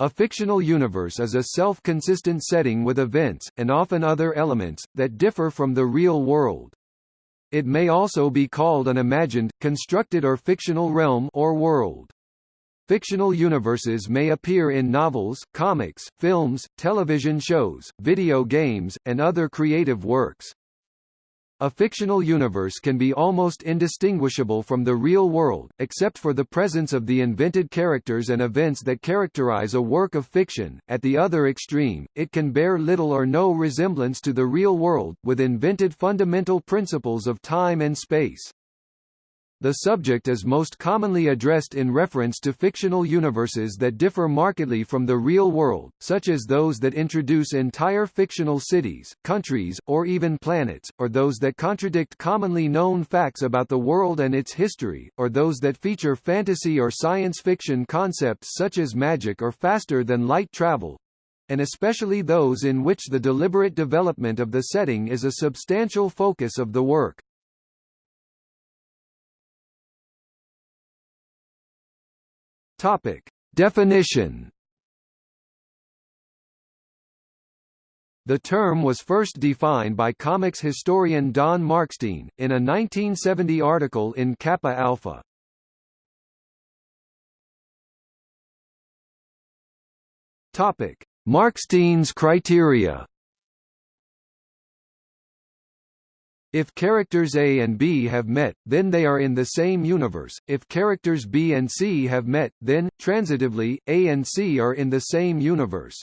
A fictional universe is a self-consistent setting with events, and often other elements, that differ from the real world. It may also be called an imagined, constructed or fictional realm or world. Fictional universes may appear in novels, comics, films, television shows, video games, and other creative works. A fictional universe can be almost indistinguishable from the real world, except for the presence of the invented characters and events that characterize a work of fiction. At the other extreme, it can bear little or no resemblance to the real world, with invented fundamental principles of time and space. The subject is most commonly addressed in reference to fictional universes that differ markedly from the real world, such as those that introduce entire fictional cities, countries, or even planets, or those that contradict commonly known facts about the world and its history, or those that feature fantasy or science fiction concepts such as magic or faster-than-light travel, and especially those in which the deliberate development of the setting is a substantial focus of the work. Topic. Definition The term was first defined by comics historian Don Markstein, in a 1970 article in CAPA-alpha. Topic: Markstein's criteria. If characters A and B have met, then they are in the same universe. If characters B and C have met, then, transitively, A and C are in the same universe.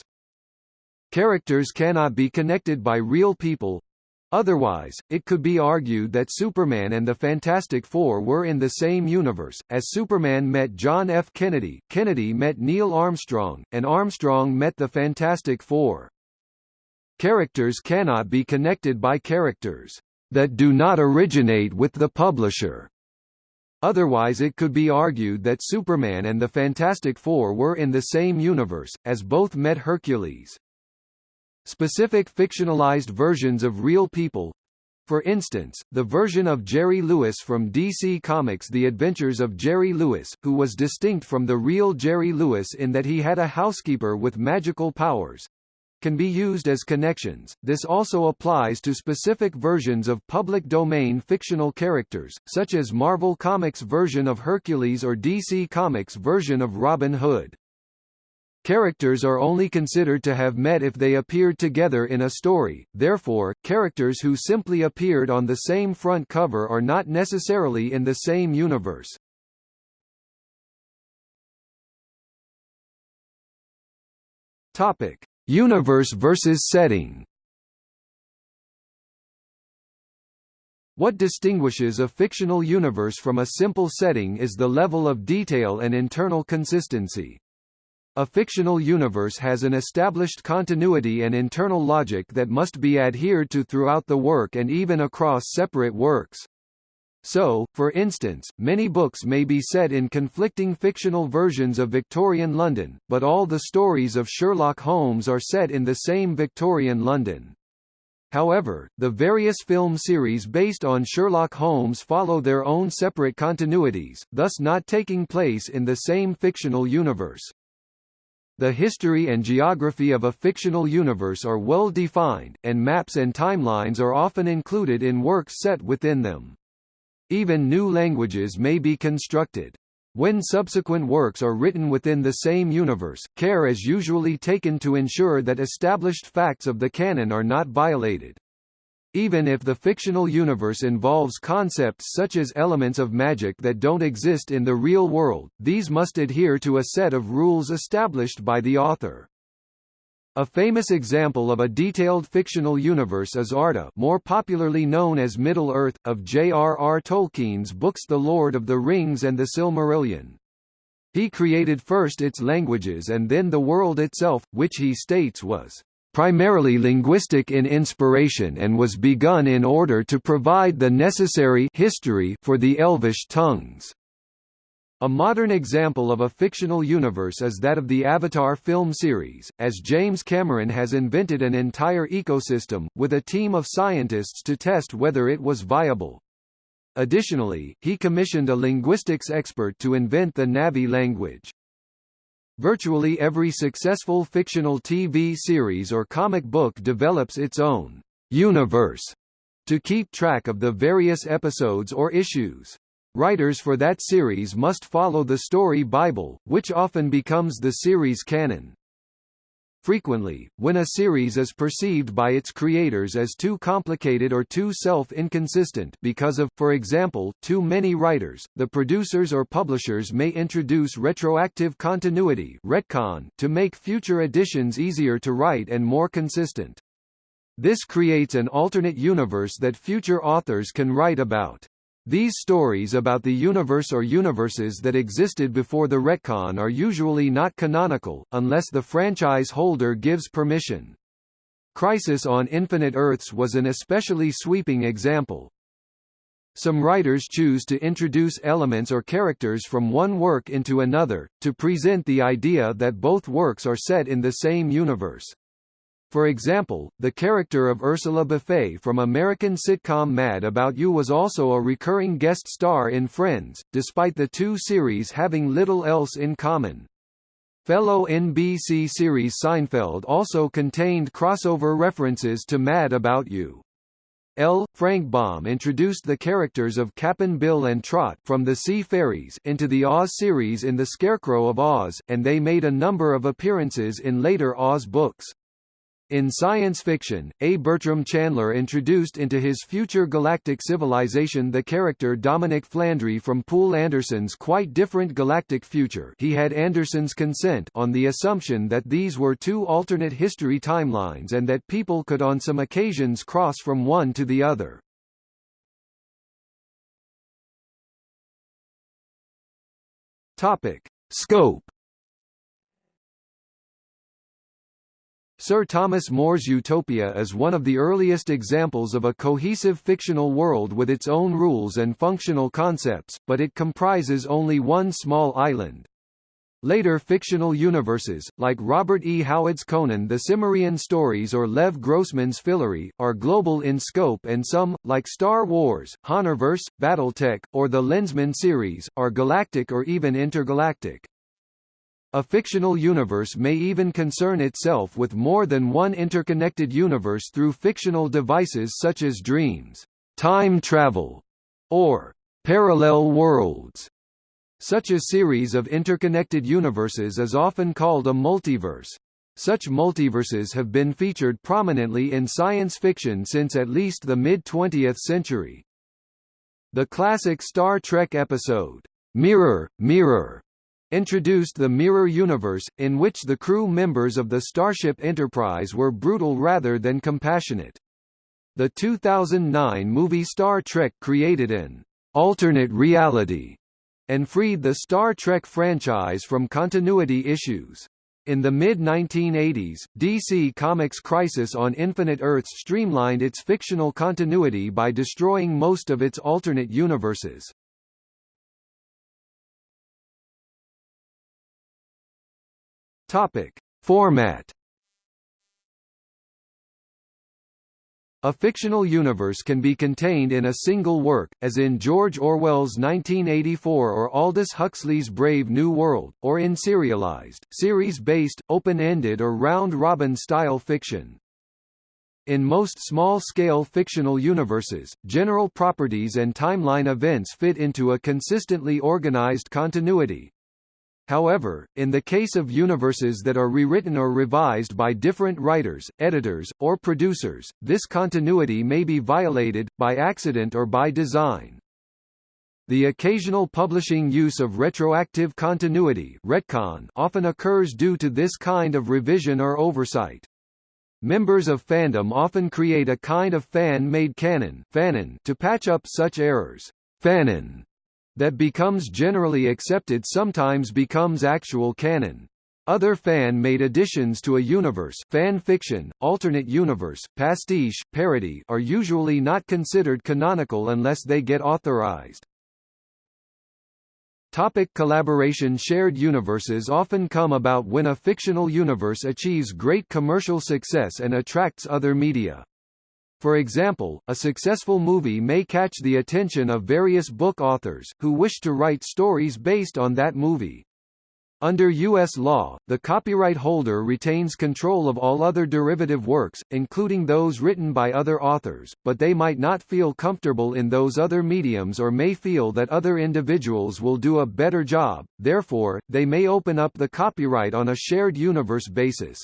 Characters cannot be connected by real people. Otherwise, it could be argued that Superman and the Fantastic Four were in the same universe, as Superman met John F. Kennedy, Kennedy met Neil Armstrong, and Armstrong met the Fantastic Four. Characters cannot be connected by characters that do not originate with the publisher. Otherwise it could be argued that Superman and the Fantastic Four were in the same universe, as both met Hercules. Specific fictionalized versions of real people for instance, the version of Jerry Lewis from DC Comics The Adventures of Jerry Lewis, who was distinct from the real Jerry Lewis in that he had a housekeeper with magical powers, can be used as connections. This also applies to specific versions of public domain fictional characters, such as Marvel Comics version of Hercules or DC Comics version of Robin Hood. Characters are only considered to have met if they appeared together in a story, therefore, characters who simply appeared on the same front cover are not necessarily in the same universe. Topic. Universe versus setting What distinguishes a fictional universe from a simple setting is the level of detail and internal consistency. A fictional universe has an established continuity and internal logic that must be adhered to throughout the work and even across separate works. So, for instance, many books may be set in conflicting fictional versions of Victorian London, but all the stories of Sherlock Holmes are set in the same Victorian London. However, the various film series based on Sherlock Holmes follow their own separate continuities, thus not taking place in the same fictional universe. The history and geography of a fictional universe are well defined, and maps and timelines are often included in works set within them. Even new languages may be constructed. When subsequent works are written within the same universe, care is usually taken to ensure that established facts of the canon are not violated. Even if the fictional universe involves concepts such as elements of magic that don't exist in the real world, these must adhere to a set of rules established by the author. A famous example of a detailed fictional universe is Arda more popularly known as Middle-earth, of J.R.R. Tolkien's books The Lord of the Rings and the Silmarillion. He created first its languages and then the world itself, which he states was primarily linguistic in inspiration and was begun in order to provide the necessary history for the Elvish tongues. A modern example of a fictional universe is that of the Avatar film series, as James Cameron has invented an entire ecosystem, with a team of scientists to test whether it was viable. Additionally, he commissioned a linguistics expert to invent the Na'vi language. Virtually every successful fictional TV series or comic book develops its own universe to keep track of the various episodes or issues. Writers for that series must follow the story Bible, which often becomes the series canon. Frequently, when a series is perceived by its creators as too complicated or too self-inconsistent because of, for example, too many writers, the producers or publishers may introduce retroactive continuity retcon to make future editions easier to write and more consistent. This creates an alternate universe that future authors can write about. These stories about the universe or universes that existed before the retcon are usually not canonical, unless the franchise holder gives permission. Crisis on Infinite Earths was an especially sweeping example. Some writers choose to introduce elements or characters from one work into another, to present the idea that both works are set in the same universe. For example, the character of Ursula Buffay from American sitcom Mad About You was also a recurring guest star in Friends, despite the two series having little else in common. Fellow NBC series Seinfeld also contained crossover references to Mad About You. L. Frank Baum introduced the characters of Cap'n Bill and Trot from the Sea Fairies into the Oz series in The Scarecrow of Oz, and they made a number of appearances in later Oz books. In science fiction, A. Bertram Chandler introduced into his future galactic civilization the character Dominic Flandry from Poul Anderson's quite different galactic future he had Anderson's consent on the assumption that these were two alternate history timelines and that people could on some occasions cross from one to the other. Topic. Scope Sir Thomas More's Utopia is one of the earliest examples of a cohesive fictional world with its own rules and functional concepts, but it comprises only one small island. Later fictional universes, like Robert E. Howard's Conan the Cimmerian Stories or Lev Grossman's Fillory, are global in scope and some, like Star Wars, Honorverse, Battletech, or the Lensman series, are galactic or even intergalactic. A fictional universe may even concern itself with more than one interconnected universe through fictional devices such as dreams, time travel, or parallel worlds. Such a series of interconnected universes is often called a multiverse. Such multiverses have been featured prominently in science fiction since at least the mid-20th century. The classic Star Trek episode, Mirror, Mirror, introduced the Mirror Universe, in which the crew members of the Starship Enterprise were brutal rather than compassionate. The 2009 movie Star Trek created an alternate reality and freed the Star Trek franchise from continuity issues. In the mid-1980s, DC Comics' Crisis on Infinite Earths streamlined its fictional continuity by destroying most of its alternate universes. Topic: Format A fictional universe can be contained in a single work, as in George Orwell's 1984 or Aldous Huxley's Brave New World, or in serialized, series-based, open-ended or round-robin style fiction. In most small-scale fictional universes, general properties and timeline events fit into a consistently organized continuity, However, in the case of universes that are rewritten or revised by different writers, editors, or producers, this continuity may be violated, by accident or by design. The occasional publishing use of retroactive continuity retcon often occurs due to this kind of revision or oversight. Members of fandom often create a kind of fan-made canon fanon to patch up such errors. Fanon that becomes generally accepted sometimes becomes actual canon. Other fan-made additions to a universe fan fiction, alternate universe, pastiche, parody are usually not considered canonical unless they get authorized. Topic collaboration Shared universes often come about when a fictional universe achieves great commercial success and attracts other media. For example, a successful movie may catch the attention of various book authors, who wish to write stories based on that movie. Under U.S. law, the copyright holder retains control of all other derivative works, including those written by other authors, but they might not feel comfortable in those other mediums or may feel that other individuals will do a better job, therefore, they may open up the copyright on a shared universe basis.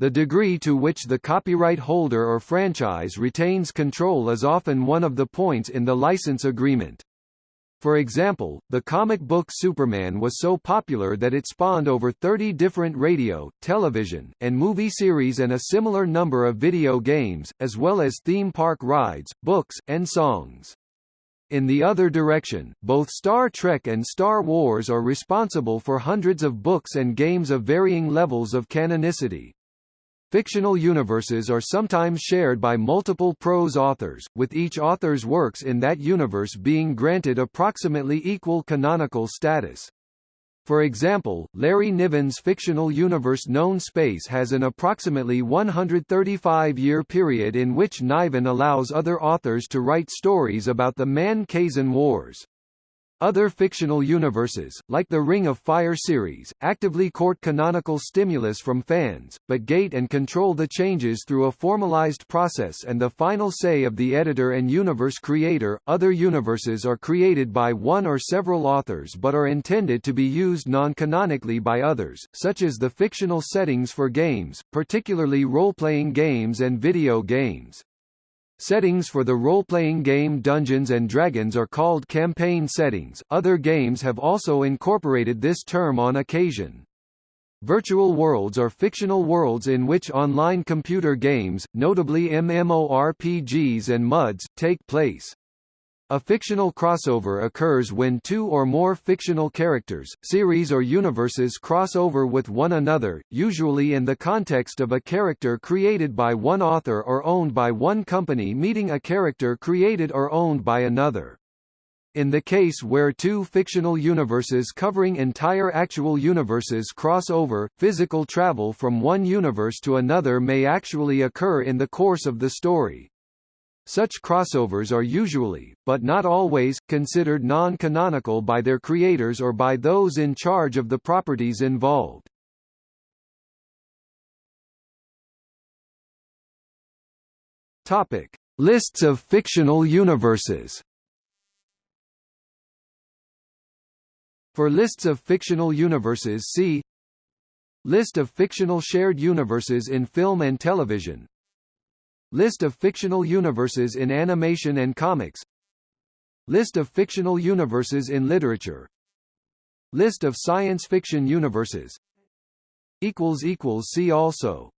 The degree to which the copyright holder or franchise retains control is often one of the points in the license agreement. For example, the comic book Superman was so popular that it spawned over 30 different radio, television, and movie series and a similar number of video games, as well as theme park rides, books, and songs. In the other direction, both Star Trek and Star Wars are responsible for hundreds of books and games of varying levels of canonicity. Fictional universes are sometimes shared by multiple prose authors, with each author's works in that universe being granted approximately equal canonical status. For example, Larry Niven's fictional universe Known Space has an approximately 135-year period in which Niven allows other authors to write stories about the Man-Kzin Wars. Other fictional universes, like the Ring of Fire series, actively court canonical stimulus from fans, but gate and control the changes through a formalized process and the final say of the editor and universe creator. Other universes are created by one or several authors but are intended to be used non-canonically by others, such as the fictional settings for games, particularly role-playing games and video games. Settings for the role-playing game Dungeons & Dragons are called campaign settings, other games have also incorporated this term on occasion. Virtual worlds are fictional worlds in which online computer games, notably MMORPGs and MUDs, take place. A fictional crossover occurs when two or more fictional characters, series or universes cross over with one another, usually in the context of a character created by one author or owned by one company meeting a character created or owned by another. In the case where two fictional universes covering entire actual universes cross over, physical travel from one universe to another may actually occur in the course of the story. Such crossovers are usually, but not always, considered non-canonical by their creators or by those in charge of the properties involved. Topic: Lists of fictional universes. For lists of fictional universes see List of fictional shared universes in film and television List of fictional universes in animation and comics. List of fictional universes in literature. List of science fiction universes. See also